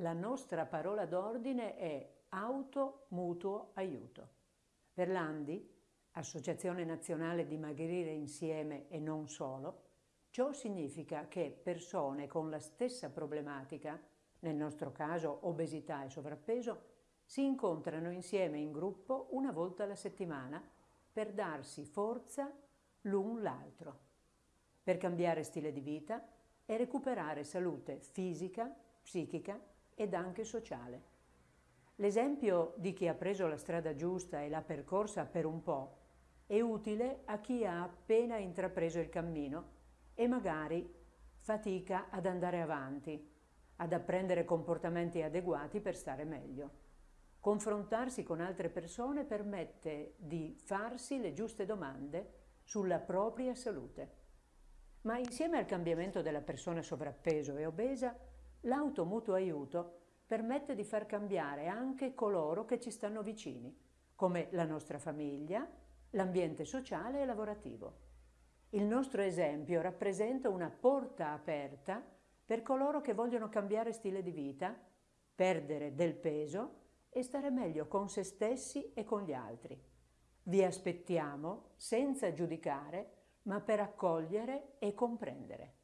La nostra parola d'ordine è auto mutuo aiuto. Per l'Andi, Associazione Nazionale Dimagrire Insieme e non solo, ciò significa che persone con la stessa problematica, nel nostro caso obesità e sovrappeso, si incontrano insieme in gruppo una volta alla settimana per darsi forza l'un l'altro, per cambiare stile di vita e recuperare salute fisica, psichica ed anche sociale. L'esempio di chi ha preso la strada giusta e l'ha percorsa per un po' è utile a chi ha appena intrapreso il cammino e magari fatica ad andare avanti, ad apprendere comportamenti adeguati per stare meglio. Confrontarsi con altre persone permette di farsi le giuste domande sulla propria salute. Ma insieme al cambiamento della persona sovrappeso e obesa, l'automutuo aiuto permette di far cambiare anche coloro che ci stanno vicini, come la nostra famiglia, l'ambiente sociale e lavorativo. Il nostro esempio rappresenta una porta aperta per coloro che vogliono cambiare stile di vita, perdere del peso e stare meglio con se stessi e con gli altri. Vi aspettiamo senza giudicare, ma per accogliere e comprendere.